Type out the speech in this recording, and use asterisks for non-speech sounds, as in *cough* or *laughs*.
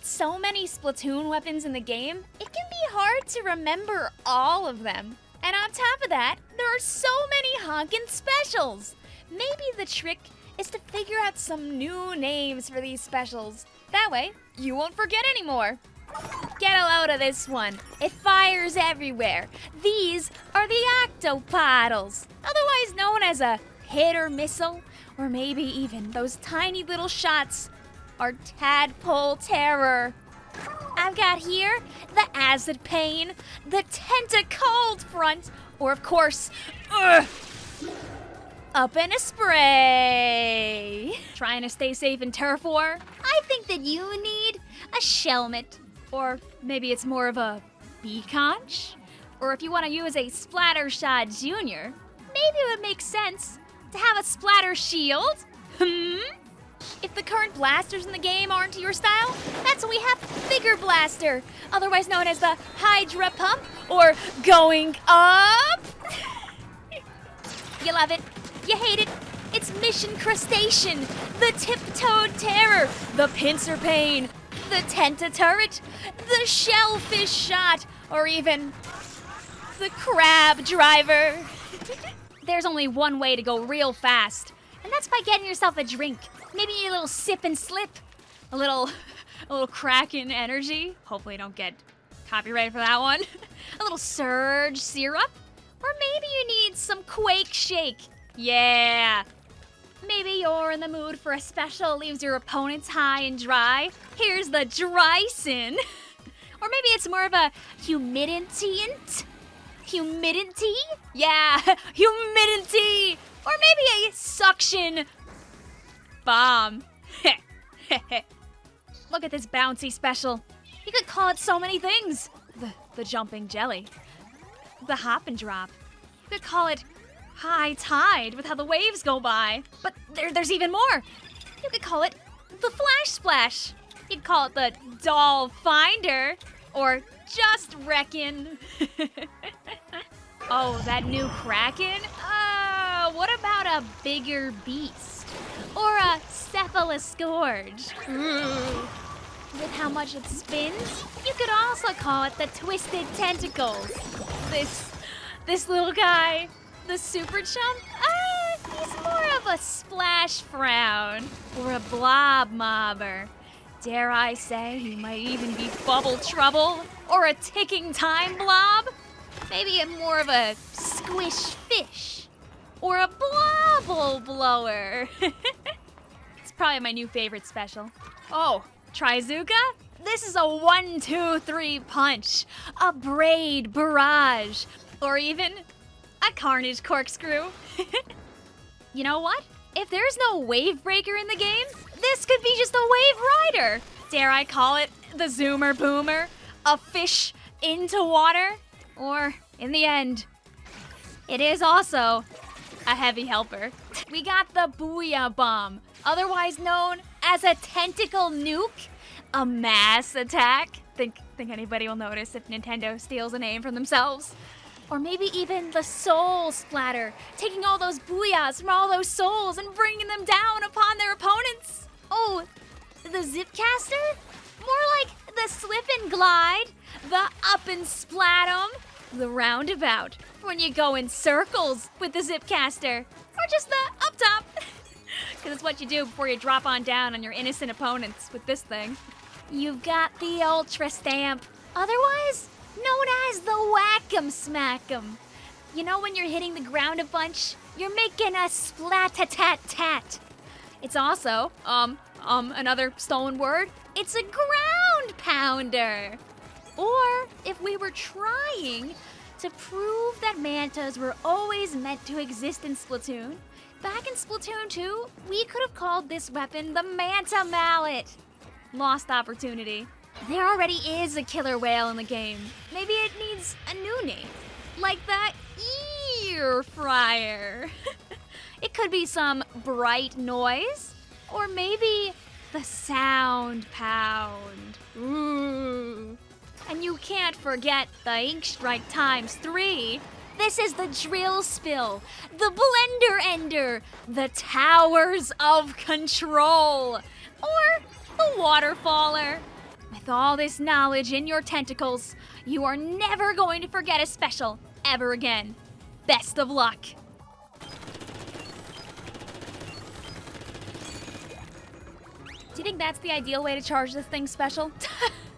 With so many Splatoon weapons in the game, it can be hard to remember all of them. And on top of that, there are so many honkin' specials. Maybe the trick is to figure out some new names for these specials. That way, you won't forget anymore. Get a load of this one. It fires everywhere. These are the octopoddles, otherwise known as a hit or missile, or maybe even those tiny little shots are tadpole terror. I've got here the acid pain, the tentacold front, or of course, ugh, up in a spray. Trying to stay safe in war? I think that you need a shelmet. Or maybe it's more of a bee conch? Or if you want to use a Splattershot Junior, maybe it would make sense to have a splatter shield. Hmm? If the current blasters in the game aren't your style, that's when we have Bigger Blaster, otherwise known as the Hydra Pump or Going Up. *laughs* you love it, you hate it. It's Mission Crustacean, the Tiptoed Terror, the Pincer Pain, the Tenta Turret, the Shellfish Shot, or even the Crab Driver. *laughs* There's only one way to go real fast, and that's by getting yourself a drink. Maybe a little sip and slip, a little, *laughs* a little crack in energy. Hopefully, don't get copyrighted for that one. *laughs* a little Surge syrup, or maybe you need some Quake Shake. Yeah. Maybe you're in the mood for a special leaves your opponents high and dry. Here's the Dryson. *laughs* or maybe it's more of a humiditient. Humidity? Yeah, humidity. Or maybe a suction bomb. *laughs* Look at this bouncy special. You could call it so many things. The, the jumping jelly. The hop and drop. You could call it high tide with how the waves go by. But there, there's even more. You could call it the flash splash. You could call it the doll finder. Or just reckon. *laughs* oh, that new Kraken? Uh, what about a bigger beast? Or a cephaloscourge? With how much it spins, you could also call it the twisted tentacles. This, this little guy, the super chump, uh, he's more of a splash frown or a blob mobber. Dare I say he might even be bubble trouble or a ticking time blob? Maybe a more of a squish fish or a blobble blower. *laughs* it's probably my new favorite special. Oh, Trizooka? This is a one, two, three punch, a braid barrage, or even a carnage corkscrew. *laughs* you know what? If there's no wave breaker in the game, this could be just a wave rider. Dare I call it the Zoomer Boomer? A fish into water? Or, in the end, it is also a heavy helper. We got the Booyah Bomb, otherwise known as a tentacle nuke, a mass attack. Think, think anybody will notice if Nintendo steals a name from themselves? Or maybe even the Soul Splatter, taking all those booyahs from all those souls and bringing them down upon their opponents. Oh, the Zipcaster? More like the Slip and Glide, the Up and Splatum, the Roundabout, when you go in circles with the Zipcaster, or just the Up Top. *laughs* Because it's what you do before you drop on down on your innocent opponents with this thing. You've got the Ultra Stamp, otherwise known as the Whack'em Smack'em. You know when you're hitting the ground a bunch, you're making a splat-tat-tat. It's also, um, um, another stolen word, it's a ground pounder. Or if we were trying to prove that mantas were always meant to exist in Splatoon, back in Splatoon 2, we could have called this weapon the Manta Mallet. Lost opportunity. There already is a Killer Wail in the game. Maybe it needs a new name. Like the ear fryer. *laughs* it could be some bright noise. Or maybe the sound pound. Can't forget the ink strike times three. This is the drill spill, the blender ender, the towers of control, or the waterfaller. With all this knowledge in your tentacles, you are never going to forget a special ever again. Best of luck. Do you think that's the ideal way to charge this thing special? *laughs*